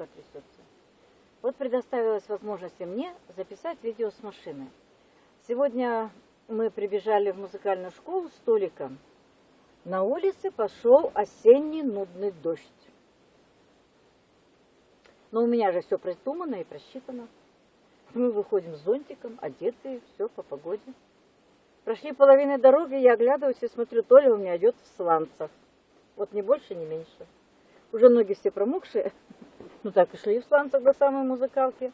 рука трясется. Вот предоставилась возможность и мне записать видео с машины. Сегодня мы прибежали в музыкальную школу с Толиком. На улице пошел осенний нудный дождь. Но у меня же все продумано и просчитано. Мы выходим с зонтиком, одетые, все по погоде. Прошли половины дороги, я оглядываюсь и смотрю, Толя у меня идет в сланцах. Вот ни больше, ни меньше. Уже ноги все промокшие. Ну так и шли в сланцах до самой музыкалки.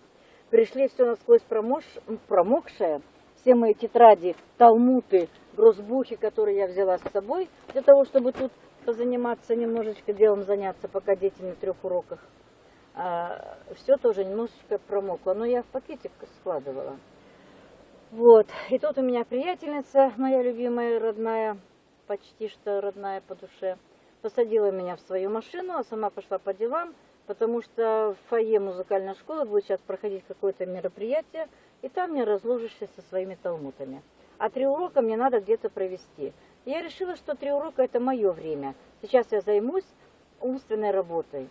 Пришли все насквозь промош... промокшее. Все мои тетради, талмуты, грозбухи, которые я взяла с собой, для того, чтобы тут позаниматься, немножечко делом заняться, пока дети на трех уроках. А, все тоже немножечко промокло, но я в пакетик складывала. Вот, и тут у меня приятельница, моя любимая, родная, почти что родная по душе, посадила меня в свою машину, а сама пошла по делам, потому что в фойе музыкальной школы будет сейчас проходить какое-то мероприятие, и там мне разложишься со своими талмутами. А три урока мне надо где-то провести. я решила, что три урока это мое время. Сейчас я займусь умственной работой.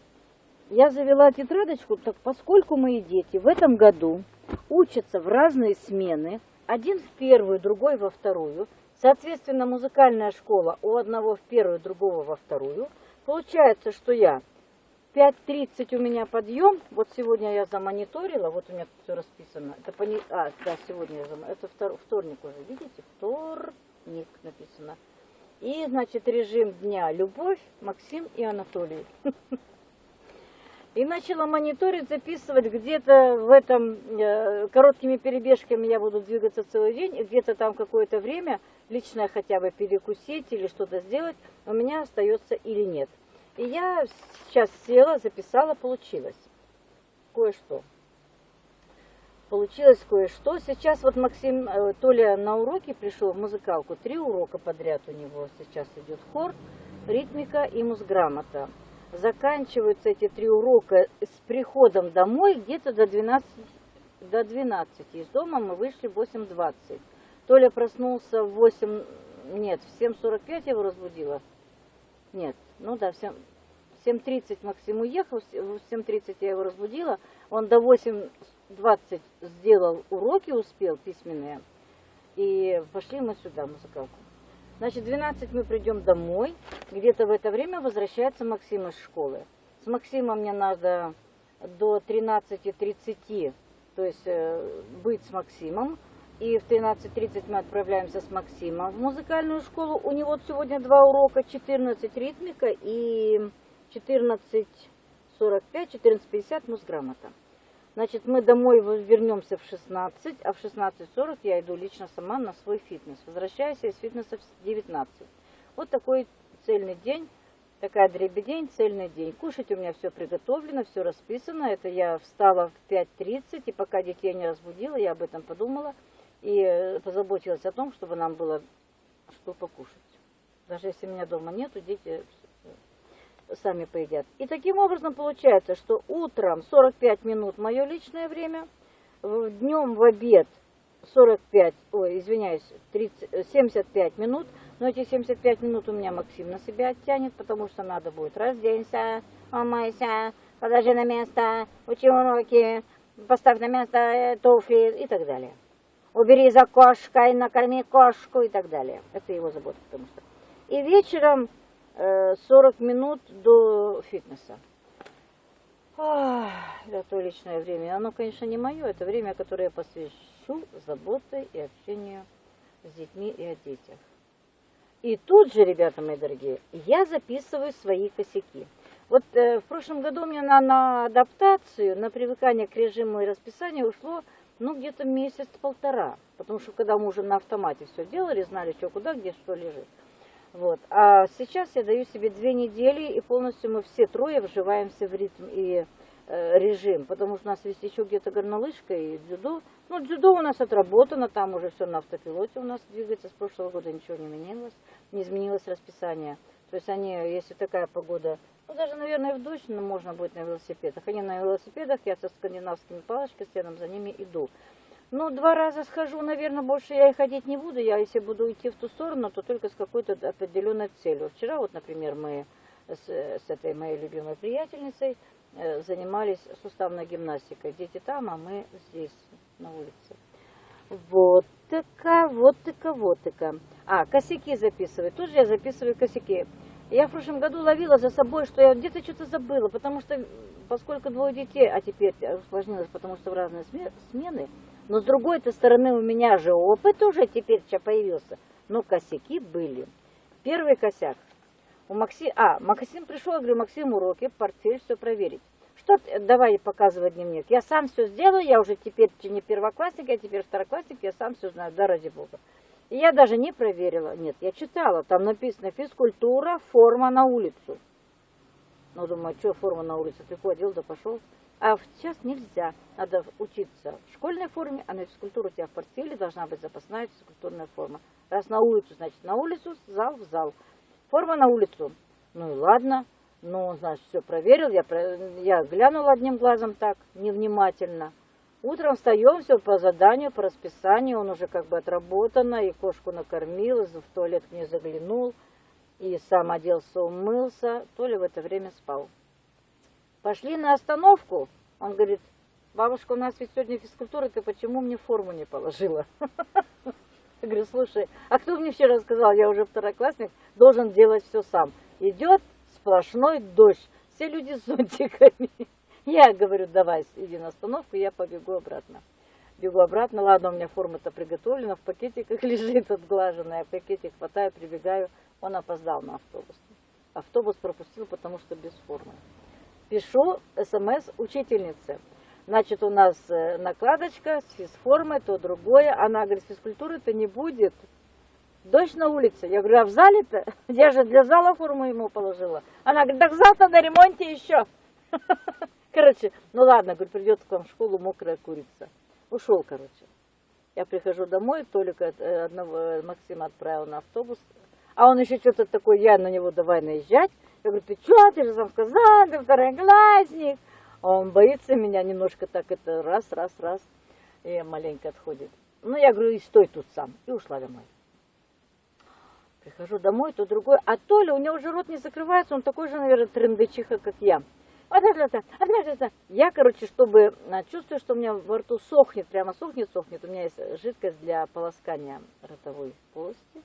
Я завела тетрадочку, так поскольку мои дети в этом году учатся в разные смены, один в первую, другой во вторую, соответственно, музыкальная школа у одного в первую, другого во вторую, получается, что я 5.30 у меня подъем, вот сегодня я замониторила, вот у меня все расписано, это пони... а, да, сегодня я зам... это втор... вторник уже, видите, вторник написано. И, значит, режим дня Любовь, Максим и Анатолий. И начала мониторить, записывать где-то в этом, э, короткими перебежками я буду двигаться целый день, где-то там какое-то время, лично хотя бы перекусить или что-то сделать, у меня остается или нет. И я сейчас села, записала, получилось кое-что. Получилось кое-что. Сейчас вот Максим, э, Толя на уроке пришел в музыкалку, три урока подряд у него сейчас идет хор, ритмика и музграмота заканчиваются эти три урока с приходом домой где-то до 12, до 12. Из дома мы вышли в 8.20. Толя проснулся в 8, нет, в 7.45 я его разбудила. Нет, ну да, в 7.30 Максим уехал, в 7.30 я его разбудила. Он до 8.20 сделал уроки, успел письменные. И пошли мы сюда, музыкалку. Значит, в 12 мы придем домой. Где-то в это время возвращается Максим из школы. С Максимом мне надо до 13.30, то есть э, быть с Максимом. И в 13.30 мы отправляемся с Максимом в музыкальную школу. У него сегодня два урока, 14 ритмика и 14.45, 14.50 музграмота. Значит, мы домой вернемся в 16, а в 16.40 я иду лично сама на свой фитнес. Возвращаюсь из фитнеса в 19. Вот такой цельный день, такая дребедень, цельный день. Кушать у меня все приготовлено, все расписано. Это я встала в 5.30, и пока детей не разбудила, я об этом подумала. И э, позаботилась о том, чтобы нам было что покушать. Даже если меня дома нету, дети сами поедят. И таким образом получается, что утром 45 минут мое личное время, днем в обед 45, ой, извиняюсь, 30, 75 минут, но эти 75 минут у меня Максим на себя оттянет, потому что надо будет разденься, умойся, положи на место, учи уроки, поставь на место э, туфли и так далее. Убери за кошкой, накорми кошку и так далее. Это его забота, потому что. И вечером 40 э, минут до фитнеса. Ах, это то личное время. Оно, конечно, не мое. Это время, которое я посвящу заботе и общению с детьми и о детях. И тут же, ребята мои дорогие, я записываю свои косяки. Вот э, в прошлом году у меня на, на адаптацию, на привыкание к режиму и расписанию ушло, ну, где-то месяц-полтора. Потому что когда мы уже на автомате все делали, знали, что куда, где что лежит. Вот. А сейчас я даю себе две недели, и полностью мы все трое вживаемся в ритм и э, режим, потому что у нас есть еще где-то горнолыжка и дзюдо. Ну, дзюдо у нас отработано, там уже все на автопилоте у нас двигается, с прошлого года ничего не менялось, не изменилось расписание. То есть они, если такая погода, ну, даже, наверное, в дождь, но можно будет на велосипедах. Они на велосипедах, я со скандинавскими палочками, с за ними иду. Ну, два раза схожу, наверное, больше я и ходить не буду. Я, если буду идти в ту сторону, то только с какой-то определенной целью. Вчера, вот, например, мы с, с этой моей любимой приятельницей э, занимались суставной гимнастикой. Дети там, а мы здесь, на улице. Вот такая, вот такая, вот такая. А, косяки записывать. Тоже я записываю косяки. Я в прошлом году ловила за собой, что я где-то что-то забыла, потому что, поскольку двое детей, а теперь усложнилось, потому что в разные смены, но с другой-то стороны у меня же опыт уже теперь появился, но косяки были. Первый косяк. У Макси... А, Максим пришел, я говорю, Максим, уроки, портфель, все проверить. Что, давай показывать дневник. Я сам все сделаю, я уже теперь не первоклассник, я теперь второклассник, я сам все знаю, да ради бога. Я даже не проверила. Нет, я читала. Там написано физкультура, форма на улицу. Ну, думаю, что форма на улице? Ты ходил, да пошел. А сейчас нельзя. Надо учиться в школьной форме, а на физкультуру у тебя в портфеле должна быть запасная физкультурная форма. Раз на улицу, значит на улицу, зал в зал. Форма на улицу. Ну и ладно. Ну, значит, все проверил. Я, я глянула одним глазом так, невнимательно. Утром встаем, все по заданию, по расписанию, он уже как бы отработано, и кошку накормил, и в туалет к ней заглянул, и сам оделся, умылся, то ли в это время спал. Пошли на остановку, он говорит, бабушка, у нас ведь сегодня физкультура, ты почему мне форму не положила? Я говорю, слушай, а кто мне вчера сказал, я уже второклассник, должен делать все сам. Идет сплошной дождь, все люди с зонтиками. Я говорю, давай, иди на остановку, я побегу обратно. Бегу обратно, ладно, у меня форма-то приготовлена, в пакетиках лежит отглаженная, в пакете хватаю, прибегаю, он опоздал на автобус. Автобус пропустил, потому что без формы. Пишу смс учительнице. Значит, у нас э, накладочка с физформой, то другое. Она говорит, физкультуры-то не будет. Дождь на улице. Я говорю, а в зале-то? Я же для зала форму ему положила. Она говорит, так завтра на ремонте еще. Короче, ну ладно, говорит, придет к вам в школу мокрая курица. Ушел, короче. Я прихожу домой, только э, одного э, Максима отправил на автобус. А он еще что-то такое, я на него давай наезжать. Я говорю, ты что, ты же сам сказал, ты второклассник. А он боится меня немножко так, это раз, раз, раз. И маленько отходит. Ну, я говорю, и стой тут сам. И ушла домой. Прихожу домой, то другой. А Толя, у него уже рот не закрывается, он такой же, наверное, трендычиха, как я. Я, короче, чтобы а, чувствую, что у меня во рту сохнет, прямо сохнет, сохнет. У меня есть жидкость для полоскания ротовой полости.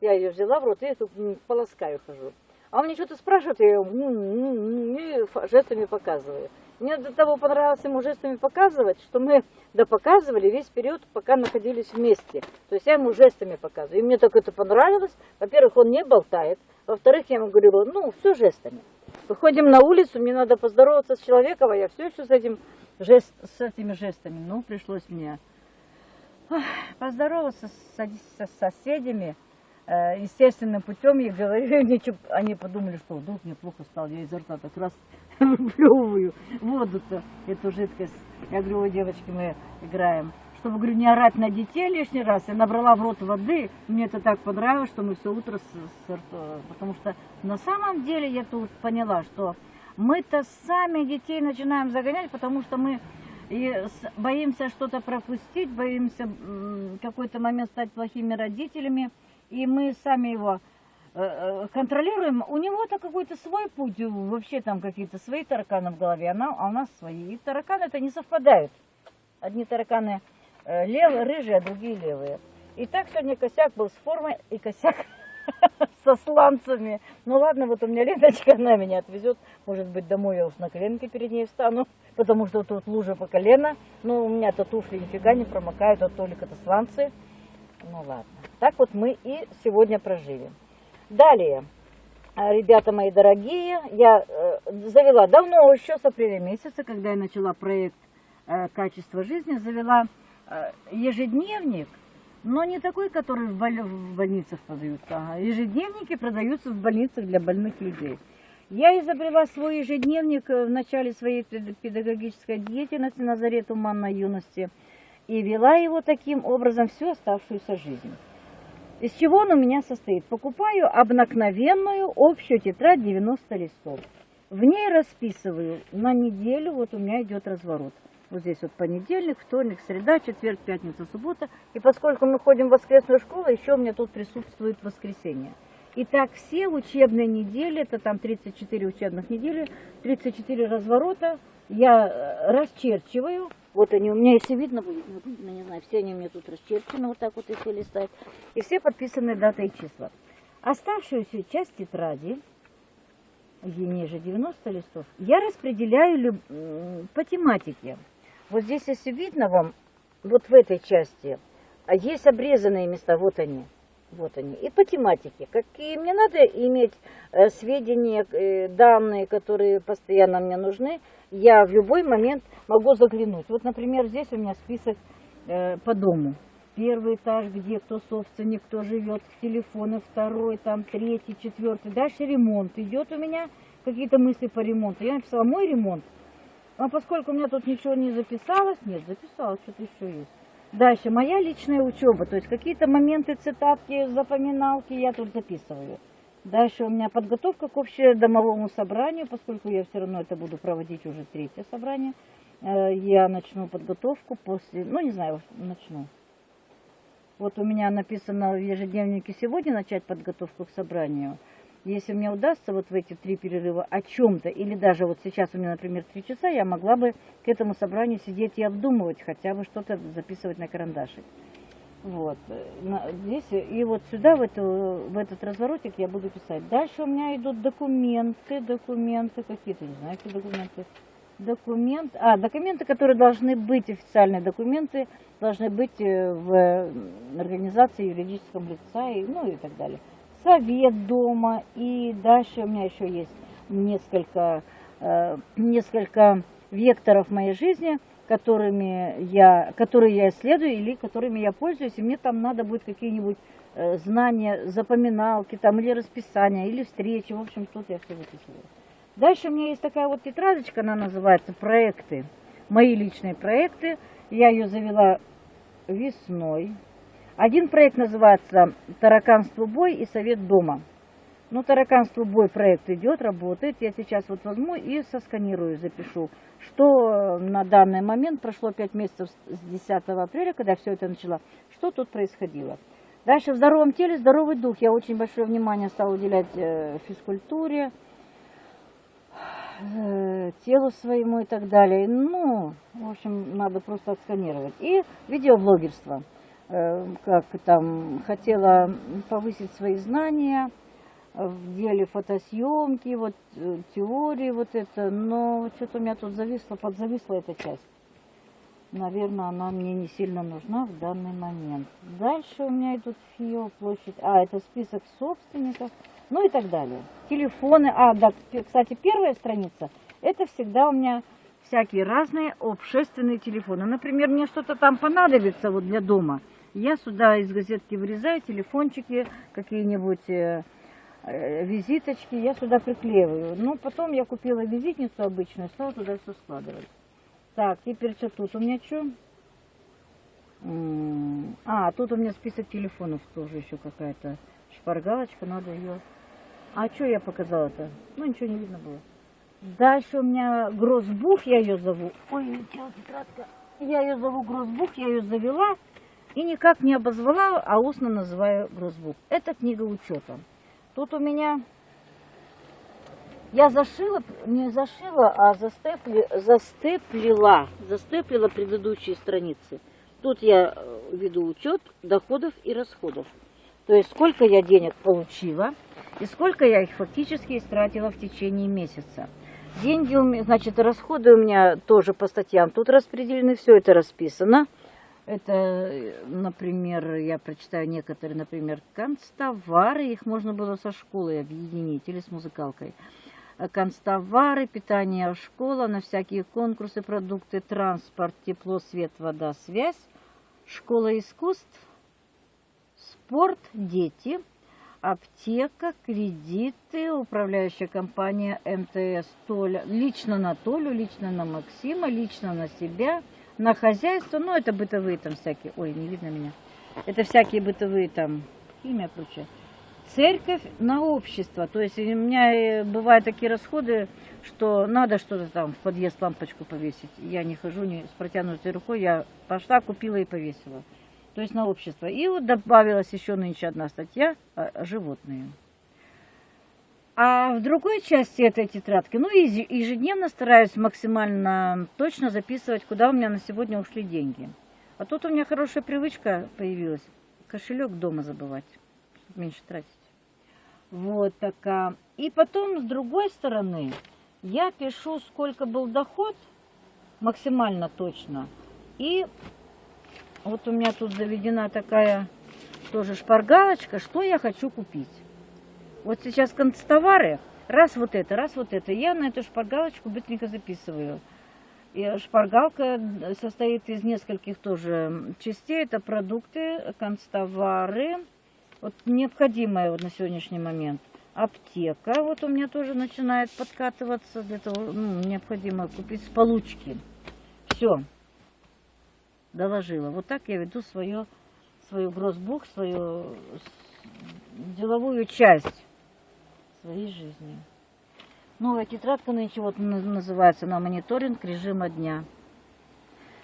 Я ее взяла в рот и тут полоскаю хожу. А он мне что-то спрашивает, я ее жестами показываю. Мне до того понравилось ему жестами показывать, что мы допоказывали весь период, пока находились вместе. То есть я ему жестами показываю. И мне так это понравилось. Во-первых, он не болтает. Во-вторых, я ему говорила, ну, все жестами. Выходим на улицу, мне надо поздороваться с человеком, а я все еще с, этим жест, с этими жестами. Ну, пришлось мне поздороваться с, с соседями э, естественным путем. Я говорю, ничего, они подумали, что вдруг мне плохо стало, я изо рта так раз выплевываю воду-то, эту жидкость. Я говорю, ой, девочки, мы играем чтобы, говорю, не орать на детей лишний раз, я набрала в рот воды. Мне это так понравилось, что мы все утро, с, с, потому что на самом деле я тут поняла, что мы-то сами детей начинаем загонять, потому что мы и боимся что-то пропустить, боимся какой-то момент стать плохими родителями, и мы сами его э, э, контролируем. У него-то какой-то свой путь, вообще там какие-то свои тараканы в голове, а у нас свои. И тараканы это не совпадают. Одни тараканы Э, левые рыжие, а другие левые. И так сегодня косяк был с формой и косяк со сланцами. Ну ладно, вот у меня Леночка, она меня отвезет. Может быть, домой я уж на коленке перед ней встану, потому что тут лужа по колено. Ну, у меня-то туфли нифига не промокают, а только-то сланцы. Ну ладно. Так вот мы и сегодня прожили. Далее. А, ребята мои дорогие, я э, завела давно, еще с апреля месяца, когда я начала проект э, «Качество жизни», завела Э, ежедневник, но не такой, который в, боль... в больницах продаются, а ежедневники продаются в больницах для больных людей. Я изобрела свой ежедневник в начале своей педагогической деятельности на заре туманной юности и вела его таким образом всю оставшуюся жизнь. Из чего он у меня состоит? Покупаю обыкновенную общую тетрадь 90 листов. В ней расписываю на неделю, вот у меня идет разворот. Вот здесь вот понедельник, вторник, среда, четверг, пятница, суббота. И поскольку мы ходим в воскресную школу, еще у меня тут присутствует воскресенье. И так все учебные недели, это там 34 учебных недели, 34 разворота, я э, расчерчиваю. Вот они у меня, если видно будет, не видно, не знаю, все они у меня тут расчерчены, вот так вот если листать. И все подписаны дата и числа. Оставшуюся часть тетради, ниже 90 листов, я распределяю по тематике. Вот здесь, если видно вам, вот в этой части, а есть обрезанные места, вот они. Вот они. И по тематике. Какие мне надо иметь э, сведения, э, данные, которые постоянно мне нужны, я в любой момент могу заглянуть. Вот, например, здесь у меня список э, по дому. Первый этаж, где кто собственник, кто живет, телефоны, второй, там, третий, четвертый. Дальше ремонт. Идет у меня какие-то мысли по ремонту. Я написала мой ремонт. А поскольку у меня тут ничего не записалось, нет, записалось, что-то еще есть. Дальше, моя личная учеба, то есть какие-то моменты, цитатки, запоминалки я тут записываю. Дальше у меня подготовка к общедомовому собранию, поскольку я все равно это буду проводить уже третье собрание. Э, я начну подготовку после, ну не знаю, начну. Вот у меня написано в ежедневнике сегодня начать подготовку к собранию. Если мне удастся вот в эти три перерыва о чем-то, или даже вот сейчас у меня, например, три часа, я могла бы к этому собранию сидеть и обдумывать, хотя бы что-то записывать на карандашик. Вот. Здесь и вот сюда, в, эту, в этот разворотик я буду писать. Дальше у меня идут документы, документы какие-то, не знаю, какие документы. Документ, а, документы, которые должны быть, официальные документы, должны быть э, в организации юридическом лица, и, ну и так далее совет дома, и дальше у меня еще есть несколько, э, несколько векторов моей жизни, которыми я, которые я исследую или которыми я пользуюсь, и мне там надо будет какие-нибудь э, знания, запоминалки там, или расписания, или встречи, в общем, тут я все выписываю. Дальше у меня есть такая вот тетрадочка, она называется «Проекты», мои личные проекты. Я ее завела весной, один проект называется «Тараканство бой» и «Совет дома». Ну, «Тараканство бой» проект идет, работает. Я сейчас вот возьму и сосканирую, запишу, что на данный момент прошло 5 месяцев с 10 апреля, когда все это начало, что тут происходило. Дальше в здоровом теле здоровый дух. Я очень большое внимание стала уделять э, физкультуре, э, телу своему и так далее. Ну, в общем, надо просто отсканировать. И видеоблогерство. Э, как там хотела повысить свои знания в деле фотосъемки, вот э, теории вот это, но что-то у меня тут зависло, подзависла эта часть. Наверное, она мне не сильно нужна в данный момент. Дальше у меня идут ФИО, площадь, а, это список собственников, ну и так далее. Телефоны, а, да, кстати, первая страница, это всегда у меня всякие разные общественные телефоны. Например, мне что-то там понадобится вот для дома – я сюда из газетки вырезаю телефончики, какие-нибудь э, э, визиточки, я сюда приклеиваю. Ну, потом я купила визитницу обычную, стала туда все складывать. Так, теперь что тут у меня что? А, тут у меня список телефонов тоже еще какая-то шпаргалочка, надо ее... А что я показала-то? Ну, ничего не видно было. Дальше у меня Грозбух, я ее зову. Ой, тетрадка. Я ее зову Грозбух, я ее завела. И никак не обозвала, а устно называю грозбук. Это книга учета. Тут у меня... Я зашила, не зашила, а застепли, застеплила, застеплила предыдущие страницы. Тут я э, веду учет доходов и расходов. То есть сколько я денег получила и сколько я их фактически истратила в течение месяца. Деньги, у меня, значит, расходы у меня тоже по статьям тут распределены, все это расписано. Это, например, я прочитаю некоторые, например, констовары, их можно было со школой объединить или с музыкалкой. Констовары, питание школа, на всякие конкурсы, продукты, транспорт, тепло, свет, вода, связь, школа искусств, спорт, дети, аптека, кредиты, управляющая компания МТС Толя, лично на Толю, лично на Максима, лично на себя – на хозяйство, ну, это бытовые там всякие, ой, не видно меня, это всякие бытовые там, химия, прочее. Церковь на общество, то есть у меня э, бывают такие расходы, что надо что-то там в подъезд лампочку повесить. Я не хожу не с протянутой рукой, я пошла, купила и повесила. То есть на общество. И вот добавилась еще нынче одна статья, животные. А в другой части этой тетрадки, ну, ежедневно стараюсь максимально точно записывать, куда у меня на сегодня ушли деньги. А тут у меня хорошая привычка появилась. Кошелек дома забывать, меньше тратить. Вот такая. И потом, с другой стороны, я пишу, сколько был доход, максимально точно. И вот у меня тут заведена такая тоже шпаргалочка, что я хочу купить. Вот сейчас концтовары, раз вот это, раз вот это. Я на эту шпаргалочку быстренько записываю. И шпаргалка состоит из нескольких тоже частей. Это продукты, концтовары, вот необходимое вот на сегодняшний момент. Аптека, вот у меня тоже начинает подкатываться, для того, ну, необходимо купить с получки. Все, доложила. Вот так я веду свое, свою гроссбук, свою деловую часть своей жизни. Новая тетрадка нынче вот называется на мониторинг режима дня.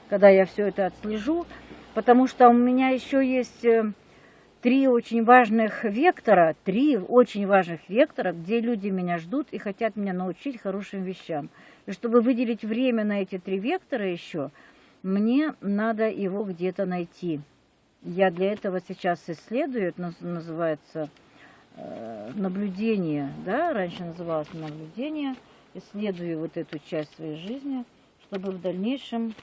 Когда я все это отслежу, потому что у меня еще есть э, три очень важных вектора, три очень важных вектора, где люди меня ждут и хотят меня научить хорошим вещам. И чтобы выделить время на эти три вектора еще, мне надо его где-то найти. Я для этого сейчас исследую, это называется наблюдение, да, раньше называлось наблюдение, исследую вот эту часть своей жизни, чтобы в дальнейшем...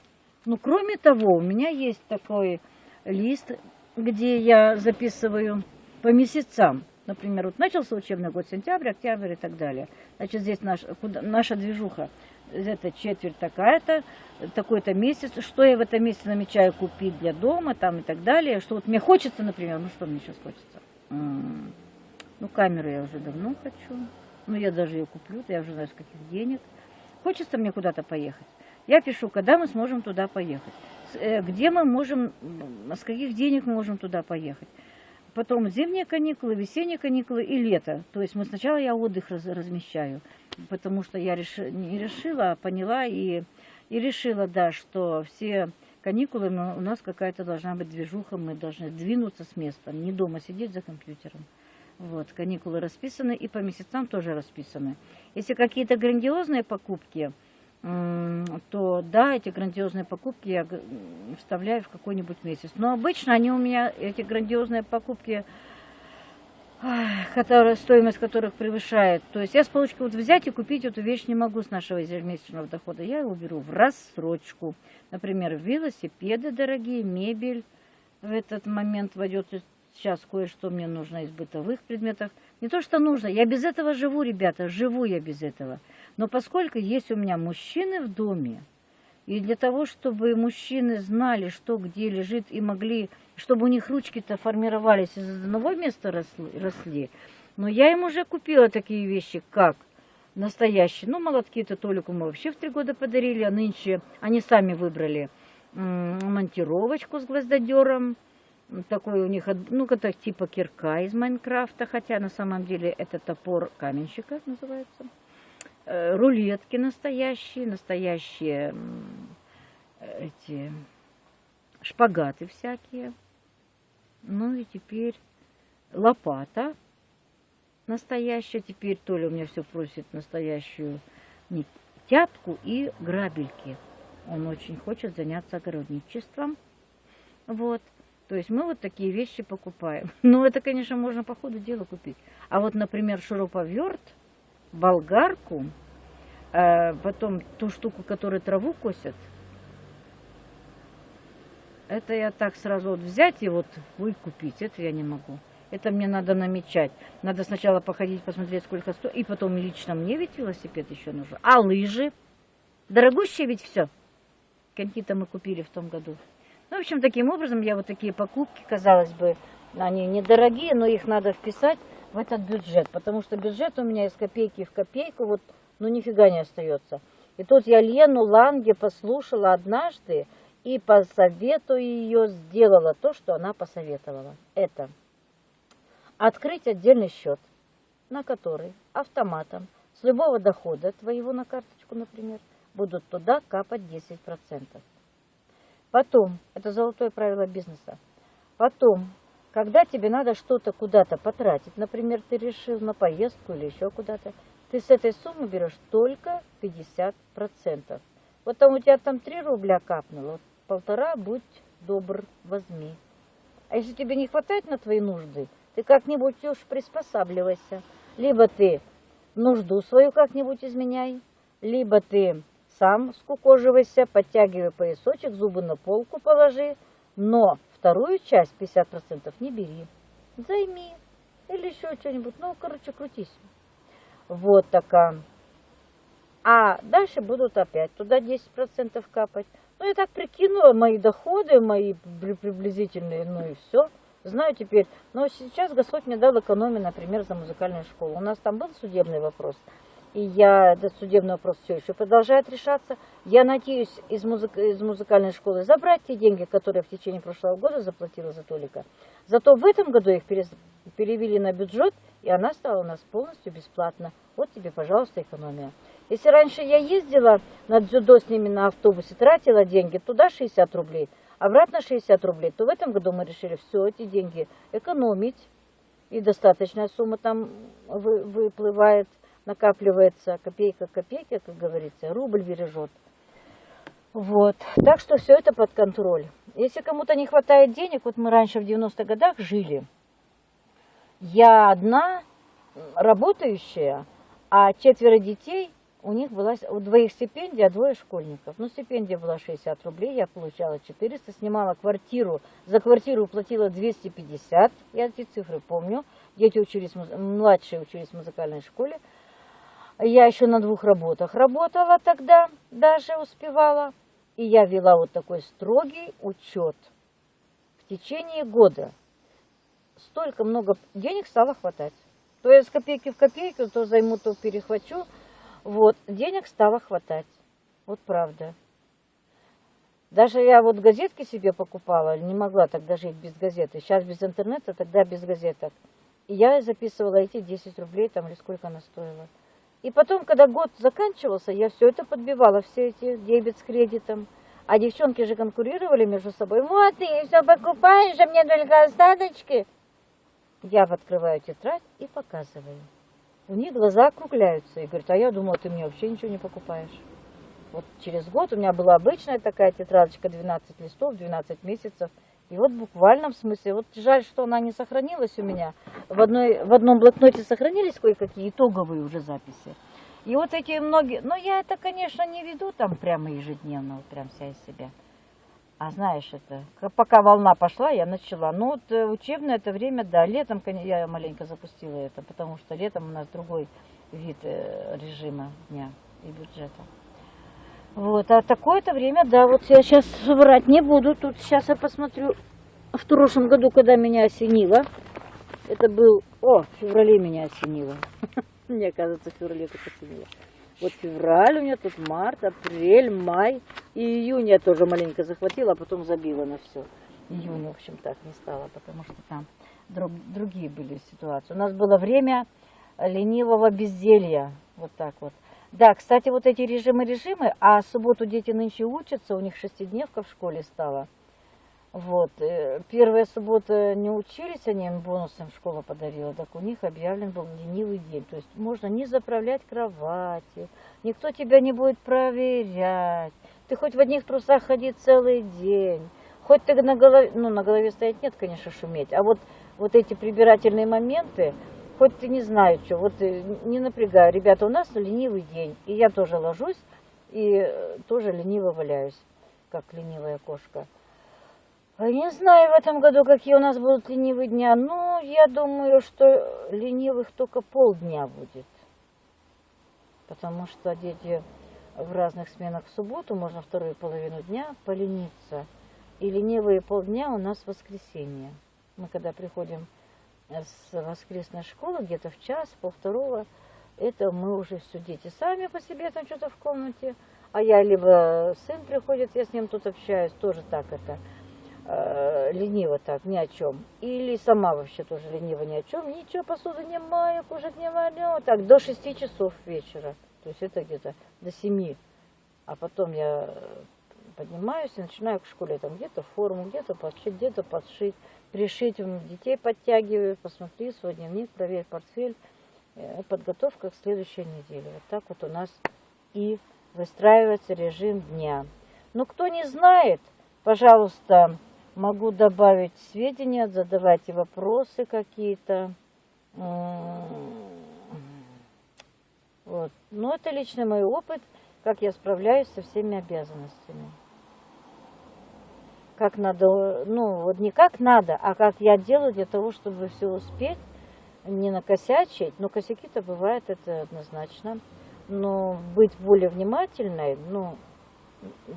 Ну, кроме того, у меня есть такой лист, где я записываю по месяцам. Например, вот начался учебный год, сентябрь, октябрь и так далее. Значит, здесь наш, куда, наша движуха, это четверть такая-то, такой-то месяц, что я в этом месяце намечаю купить для дома там и так далее, что вот мне хочется, например, ну что мне сейчас хочется? Ну, камеру я уже давно хочу. Ну, я даже ее куплю, я уже знаю, с каких денег. Хочется мне куда-то поехать. Я пишу, когда мы сможем туда поехать. Э, где мы можем, с каких денег мы можем туда поехать. Потом зимние каникулы, весенние каникулы и лето. То есть мы сначала я отдых раз, размещаю, потому что я реши, не решила, а поняла и, и решила, да, что все каникулы у нас какая-то должна быть движуха, мы должны двинуться с места, не дома сидеть за компьютером. Вот, каникулы расписаны и по месяцам тоже расписаны. Если какие-то грандиозные покупки, то да, эти грандиозные покупки я вставляю в какой-нибудь месяц. Но обычно они у меня, эти грандиозные покупки, которые, стоимость которых превышает. То есть я с получки вот взять и купить эту вещь не могу с нашего ежемесячного дохода. Я его беру в рассрочку. Например, велосипеды дорогие, мебель в этот момент войдет Сейчас кое-что мне нужно из бытовых предметов. Не то, что нужно, я без этого живу, ребята, живу я без этого. Но поскольку есть у меня мужчины в доме, и для того, чтобы мужчины знали, что где лежит, и могли, чтобы у них ручки-то формировались из одного места росли, росли. Но я им уже купила такие вещи, как настоящие. Ну, молотки-то Толику мы вообще в три года подарили, а нынче они сами выбрали монтировочку с гвоздодером, такой у них, ну, это типа кирка из Майнкрафта, хотя на самом деле это топор каменщика называется. Э, рулетки настоящие, настоящие эти шпагаты всякие. Ну и теперь лопата настоящая. Теперь Толя у меня все просит настоящую не, тяпку и грабельки. Он очень хочет заняться огородничеством. Вот. То есть мы вот такие вещи покупаем. Ну, это, конечно, можно по ходу дела купить. А вот, например, шуруповерт, болгарку, э, потом ту штуку, которую траву косят, это я так сразу вот взять и вот выкупить, это я не могу. Это мне надо намечать. Надо сначала походить, посмотреть, сколько стоит. И потом лично мне ведь велосипед еще нужен. А лыжи? Дорогущие ведь все. Какие-то мы купили в том году. Ну, в общем, таким образом я вот такие покупки, казалось бы, они недорогие, но их надо вписать в этот бюджет, потому что бюджет у меня из копейки в копейку, вот, ну, нифига не остается. И тут я Лену Ланге послушала однажды и по совету ее сделала то, что она посоветовала. Это открыть отдельный счет, на который автоматом с любого дохода твоего на карточку, например, будут туда капать 10%. Потом, это золотое правило бизнеса, потом когда тебе надо что-то куда-то потратить, например, ты решил на поездку или еще куда-то, ты с этой суммы берешь только 50%. Вот там у тебя там 3 рубля капнуло, полтора, будь добр, возьми. А если тебе не хватает на твои нужды, ты как-нибудь уж приспосабливайся. Либо ты нужду свою как-нибудь изменяй, либо ты сам скукоживайся, подтягивай поясочек, зубы на полку положи, но вторую часть, 50%, не бери. Займи. Или еще что-нибудь. Ну, короче, крутись. Вот такая. А дальше будут опять туда 10% капать. Ну, я так прикинула мои доходы, мои приблизительные, ну и все. Знаю теперь. Но сейчас Господь мне дал экономию, например, за музыкальную школу. У нас там был судебный вопрос и я, этот судебный вопрос все еще продолжает решаться. Я надеюсь из, музык, из музыкальной школы забрать те деньги, которые в течение прошлого года заплатила за Толика. Зато в этом году их перевели на бюджет, и она стала у нас полностью бесплатна. Вот тебе, пожалуйста, экономия. Если раньше я ездила на дзюдо с ними на автобусе, тратила деньги, туда 60 рублей, обратно 60 рублей, то в этом году мы решили все эти деньги экономить. И достаточная сумма там выплывает накапливается копейка копейки, как говорится, рубль бережет. Вот. Так что все это под контроль. Если кому-то не хватает денег, вот мы раньше в 90-х годах жили, я одна работающая, а четверо детей, у них была у двоих стипендия, а двое школьников. Ну, стипендия была 60 рублей, я получала 400, снимала квартиру, за квартиру платила 250, я эти цифры помню. Дети учились, младшие учились в музыкальной школе. Я еще на двух работах работала тогда, даже успевала. И я вела вот такой строгий учет. В течение года столько много денег стало хватать. То я с копейки в копейку, то займу, то перехвачу. Вот, денег стало хватать. Вот правда. Даже я вот газетки себе покупала, не могла тогда жить без газеты. Сейчас без интернета, тогда без газеток. И я записывала эти 10 рублей, там, или сколько она стоила. И потом, когда год заканчивался, я все это подбивала, все эти дебет с кредитом. А девчонки же конкурировали между собой. Вот ты все покупаешь, а мне только остаточки. Я открываю тетрадь и показываю. У них глаза округляются и говорят, а я думала, ты мне вообще ничего не покупаешь. Вот через год у меня была обычная такая тетрадочка, 12 листов, 12 месяцев – и вот в буквальном смысле, вот жаль, что она не сохранилась у меня. В, одной, в одном блокноте сохранились кое-какие итоговые уже записи. И вот эти многие, но я это, конечно, не веду там прямо ежедневно, вот прям вся из себя. А знаешь, это, пока волна пошла, я начала. Ну вот э, учебное это время, да, летом я маленько запустила это, потому что летом у нас другой вид э, режима дня и бюджета. Вот, а такое-то время, да, вот я сейчас врать не буду. Тут сейчас я посмотрю в прошлом году, когда меня осенило. Это был, о, в феврале меня осенило. Мне кажется, в феврале так осенило. Вот февраль у меня тут, март, апрель, май. И июнь я тоже маленько захватила, а потом забила на все. Июнь, в общем, так не стало, потому что там друг, другие были ситуации. У нас было время ленивого безделья. Вот так вот. Да, кстати, вот эти режимы-режимы, а субботу дети нынче учатся, у них шестидневка в школе стала. Вот, э, первая суббота не учились, они им бонусом школа подарила, так у них объявлен был ленивый день. То есть можно не заправлять кровати, никто тебя не будет проверять. Ты хоть в одних трусах ходи целый день, хоть ты на голове, ну на голове стоять нет, конечно, шуметь, а вот, вот эти прибирательные моменты, хоть ты не знаю, что, вот э, не напрягаю. Ребята, у нас ленивый день, и я тоже ложусь, и э, тоже лениво валяюсь, как ленивая кошка. А не знаю в этом году, какие у нас будут ленивые дня. Ну, я думаю, что ленивых только полдня будет. Потому что дети в разных сменах в субботу, можно вторую половину дня полениться. И ленивые полдня у нас воскресенье. Мы когда приходим с воскресной школы, где-то в час, пол второго, это мы уже все дети сами по себе там что-то в комнате, а я либо сын приходит, я с ним тут общаюсь, тоже так это, э, лениво так, ни о чем. Или сама вообще тоже лениво ни о чем, ничего, посуду не мою, кушать не варю, так, до шести часов вечера, то есть это где-то до семи, а потом я поднимаюсь и начинаю к школе там где-то форму, где-то подшить, где-то подшить, пришить, м, детей подтягиваю, посмотри свой дневник, проверь портфель, Э, подготовка к следующей неделе. Вот так вот у нас и выстраивается режим дня. Но кто не знает, пожалуйста, могу добавить сведения, задавайте вопросы какие-то. Вот. Но это личный мой опыт, как я справляюсь со всеми обязанностями. Как надо, ну вот не как надо, а как я делаю для того, чтобы все успеть, не накосячить. Но косяки-то бывают, это однозначно. Но быть более внимательной, ну,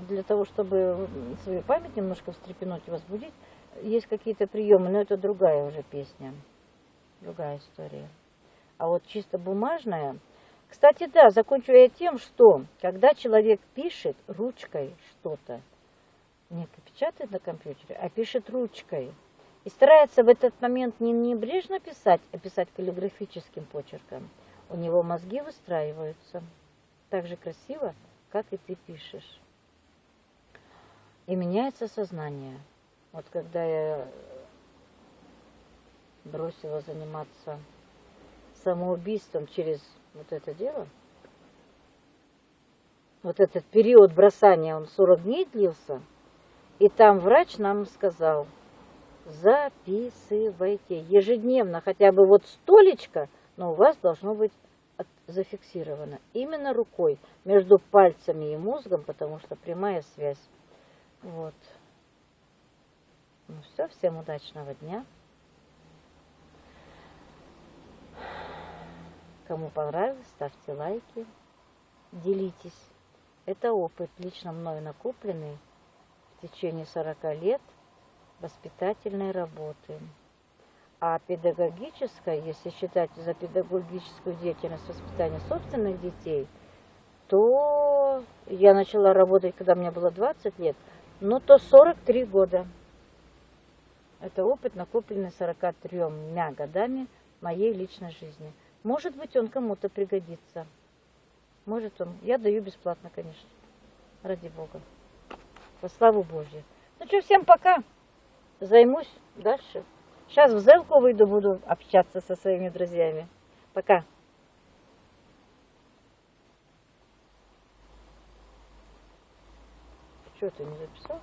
для того, чтобы свою память немножко встрепенуть и возбудить, есть какие-то приемы, но это другая уже песня, другая история. А вот чисто бумажная, кстати, да, закончу я тем, что когда человек пишет ручкой что-то, не печатает на компьютере, а пишет ручкой, и старается в этот момент не небрежно писать, а писать каллиграфическим почерком, у него мозги выстраиваются так же красиво, как и ты пишешь. И меняется сознание. Вот когда я бросила заниматься самоубийством через вот это дело, вот этот период бросания, он 40 дней длился, и там врач нам сказал, записывайте ежедневно, хотя бы вот столечко, но у вас должно быть зафиксировано именно рукой между пальцами и мозгом, потому что прямая связь. Вот. Ну все, всем удачного дня. Кому понравилось, ставьте лайки, делитесь. Это опыт, лично мною накопленный в течение 40 лет воспитательной работы. А педагогическая, если считать за педагогическую деятельность воспитания собственных детей, то я начала работать, когда мне было 20 лет, ну то 43 года. Это опыт, накопленный 43 годами моей личной жизни. Может быть, он кому-то пригодится. Может он. Я даю бесплатно, конечно. Ради Бога. Во славу Божью. Ну что, всем пока. Займусь дальше. Сейчас в Зелку выйду, буду общаться со своими друзьями. Пока. Что, ты не записал?